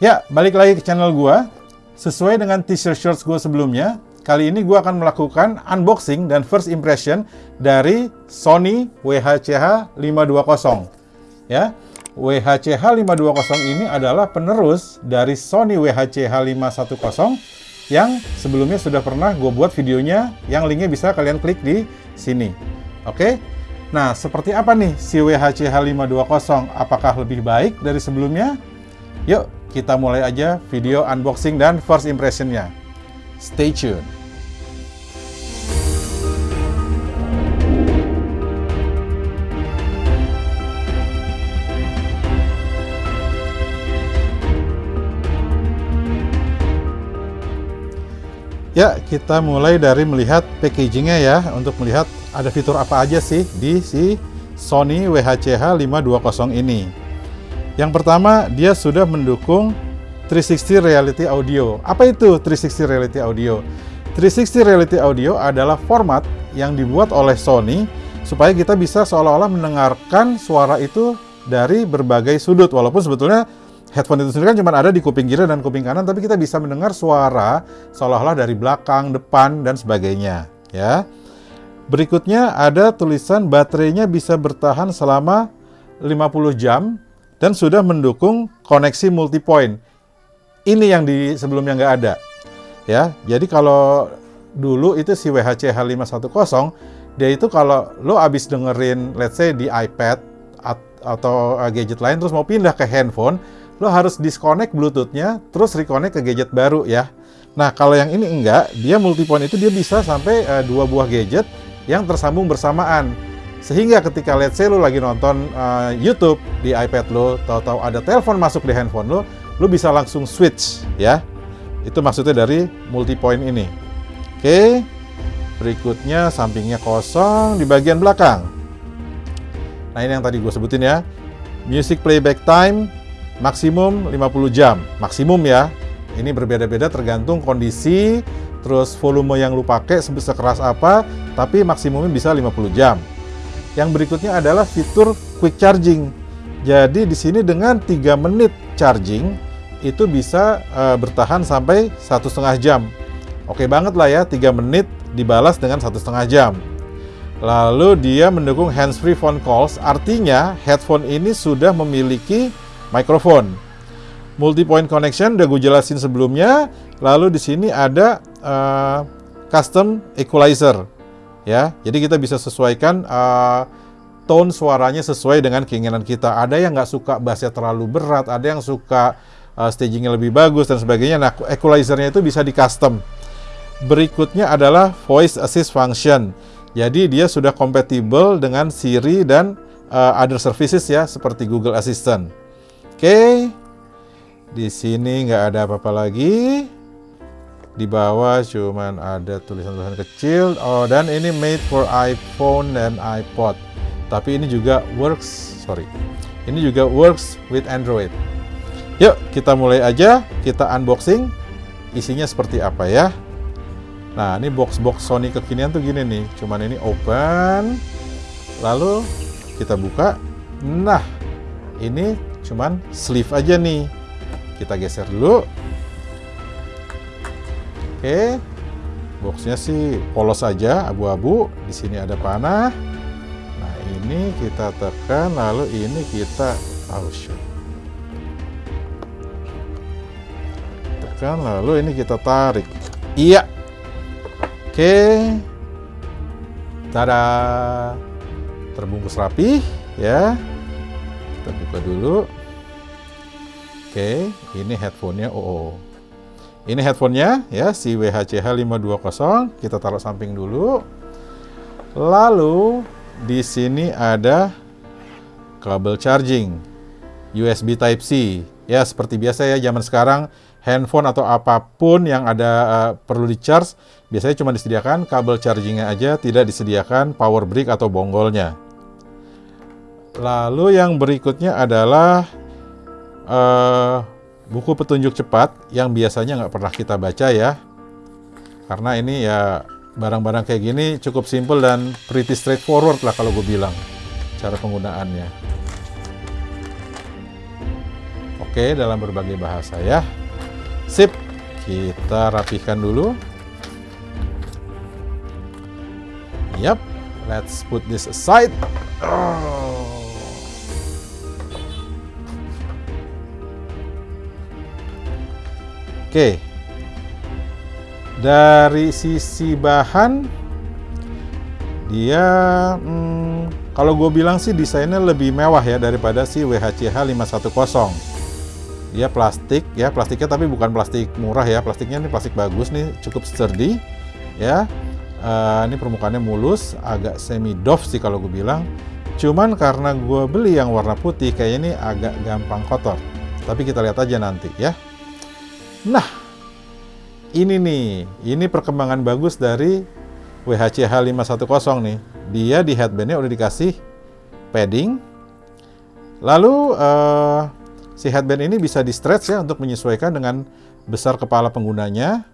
Ya, balik lagi ke channel gua. Sesuai dengan teaser shorts gua sebelumnya, kali ini gua akan melakukan unboxing dan first impression dari Sony WHCH 520. Ya, WHCH 520 ini adalah penerus dari Sony WHCH 510 yang sebelumnya sudah pernah gue buat videonya yang linknya bisa kalian klik di sini. Oke, nah seperti apa nih si WHCH 520? Apakah lebih baik dari sebelumnya? Yuk kita mulai aja video unboxing dan first impressionnya. Stay tune. Ya, kita mulai dari melihat packagingnya ya, untuk melihat ada fitur apa aja sih di si Sony WHCH 520 ini. Yang pertama, dia sudah mendukung 360 Reality Audio. Apa itu 360 Reality Audio? 360 Reality Audio adalah format yang dibuat oleh Sony supaya kita bisa seolah-olah mendengarkan suara itu dari berbagai sudut. Walaupun sebetulnya headphone itu sendiri kan cuma ada di kuping kiri dan kuping kanan, tapi kita bisa mendengar suara seolah-olah dari belakang, depan, dan sebagainya. Ya. Berikutnya ada tulisan baterainya bisa bertahan selama 50 jam dan sudah mendukung koneksi multipoint. Ini yang di sebelumnya nggak ada. Ya, jadi kalau dulu itu si WHC H510 dia itu kalau lo abis dengerin let's say di iPad atau uh, gadget lain terus mau pindah ke handphone, lo harus disconnect Bluetoothnya terus reconnect ke gadget baru ya. Nah, kalau yang ini enggak, dia multipoint itu dia bisa sampai uh, dua buah gadget yang tersambung bersamaan. Sehingga ketika let's say lu lagi nonton uh, YouTube di iPad lo, tahu-tahu ada telepon masuk di handphone lo, lu bisa langsung switch ya. Itu maksudnya dari multi point ini. Oke. Berikutnya sampingnya kosong di bagian belakang. Nah, ini yang tadi gue sebutin ya. Music playback time maksimum 50 jam. Maksimum ya. Ini berbeda-beda tergantung kondisi, terus volume yang lu pakai sekeras apa, tapi maksimumnya bisa 50 jam. Yang berikutnya adalah fitur quick charging. Jadi di sini dengan 3 menit charging itu bisa uh, bertahan sampai satu setengah jam. Oke banget lah ya, 3 menit dibalas dengan satu setengah jam. Lalu dia mendukung hands-free phone calls, artinya headphone ini sudah memiliki mikrofon. Multi-point connection udah gue jelasin sebelumnya. Lalu di sini ada uh, custom equalizer ya. Jadi kita bisa sesuaikan uh, tone suaranya sesuai dengan keinginan kita. Ada yang nggak suka bassnya terlalu berat, ada yang suka uh, stagingnya lebih bagus dan sebagainya. Nah, equalizernya itu bisa di custom. Berikutnya adalah voice assist function. Jadi dia sudah kompatibel dengan Siri dan uh, other services ya seperti Google Assistant. Oke, okay. di sini nggak ada apa-apa lagi di bawah cuman ada tulisan-tulisan kecil. Oh dan ini made for iPhone dan iPod. Tapi ini juga works sorry. Ini juga works with Android. Yuk kita mulai aja. Kita unboxing. Isinya seperti apa ya? Nah ini box-box Sony kekinian tuh gini nih. Cuman ini open. Lalu kita buka. Nah ini cuman sleeve aja nih. Kita geser dulu Oke, boxnya sih polos saja, abu-abu. Di sini ada panah. Nah ini kita tekan, lalu ini kita oh. Tekan, lalu ini kita tarik. Iya. Oke. Tada. Terbungkus rapi, ya. Kita buka dulu. Oke, ini headphone-nya OO. Ini headphonenya ya, si WHCH 520. Kita taruh samping dulu. Lalu di sini ada kabel charging USB Type C. Ya, seperti biasa ya zaman sekarang handphone atau apa pun yang ada uh, perlu di charge biasanya cuma disediakan kabel chargingnya aja, tidak disediakan power brick atau bonggolnya. Lalu yang berikutnya adalah uh, buku petunjuk cepat yang biasanya nggak pernah kita baca ya. Karena ini ya barang-barang kayak gini cukup simple dan pretty straightforward lah kalau gue bilang cara penggunaannya. oke dalam berbagai bahasa ya. Sip, kita rapihkan dulu. Yap, let's put this aside. Oh. Oke, dari sisi bahan, dia hmm, kalau gue bilang sih desainnya lebih mewah ya daripada si WHCH 510. Dia plastik ya, plastiknya tapi bukan plastik murah ya, plastiknya ini plastik bagus nih, cukup sturdy ya. Uh, ini permukaannya mulus, agak semi doff sih kalau gue bilang. Cuman karena gue beli yang warna putih, kayak ini agak gampang kotor. Tapi kita lihat aja nanti ya. Nah, ini nih, ini perkembangan bagus dari WHCH 510 nih. Dia di headbandnya udah dikasih padding. Lalu uh, si headband ini bisa di stretch ya untuk menyesuaikan dengan besar kepala penggunanya.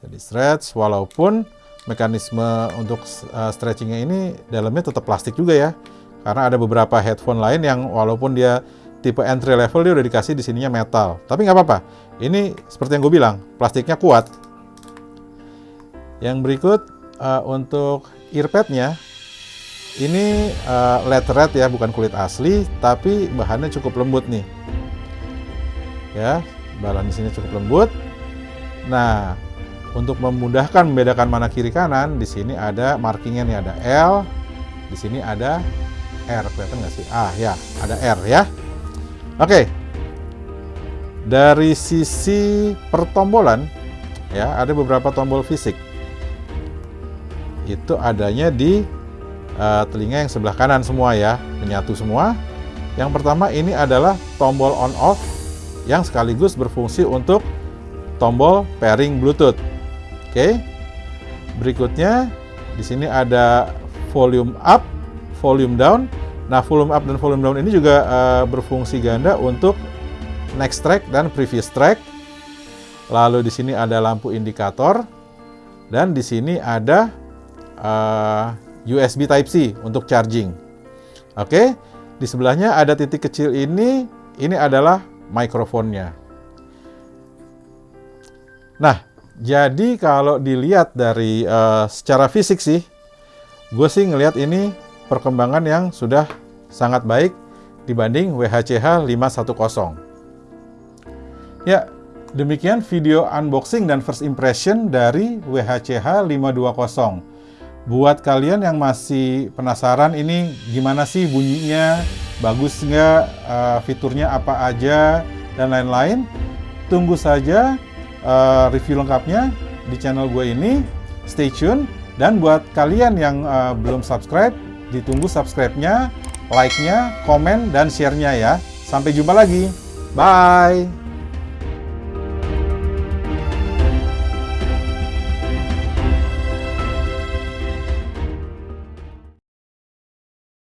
Bisa di stretch walaupun mekanisme untuk uh, stretchingnya ini dalamnya tetap plastik juga ya. Karena ada beberapa headphone lain yang walaupun dia tipe entry level dia udah dikasih di sininya metal. Tapi nggak apa-apa. Ini seperti yang gue bilang, plastiknya kuat. Yang berikut uh, untuk earpadnya, ini uh, LED ya, bukan kulit asli, tapi bahannya cukup lembut nih. Ya, bahan di sini cukup lembut. Nah, untuk memudahkan membedakan mana kiri kanan, di sini ada markingnya nih, ada L, di sini ada R, kelihatan nggak sih? Ah ya, ada R ya. Oke. Dari sisi pertombolan ya, ada beberapa tombol fisik. Itu adanya di uh, telinga yang sebelah kanan semua ya, menyatu semua. Yang pertama ini adalah tombol on off yang sekaligus berfungsi untuk tombol pairing Bluetooth. Oke. Berikutnya di sini ada volume up, volume down Nah, volume up dan volume down ini juga uh, berfungsi ganda untuk next track dan previous track. Lalu di sini ada lampu indikator dan di sini ada uh, eh, USB Type C untuk charging. Oke, di sebelahnya ada titik kecil ini. Ini adalah mikrofonnya. Nah, jadi kalau dilihat dari uh, secara fisik sih, gue sih ngelihat ini perkembangan yang sudah sangat baik dibanding WHCH 510. Ya, demikian video unboxing dan first impression dari WHCH 520. Buat kalian yang masih penasaran ini gimana sih bunyinya, bagus nggak, uh, fiturnya apa aja, dan lain-lain, tunggu saja uh, review lengkapnya di channel gue ini. Stay tune. Dan buat kalian yang uh, belum subscribe, ditunggu subscribe-nya, like-nya, komen, dan share-nya ya. Sampai jumpa lagi. Bye!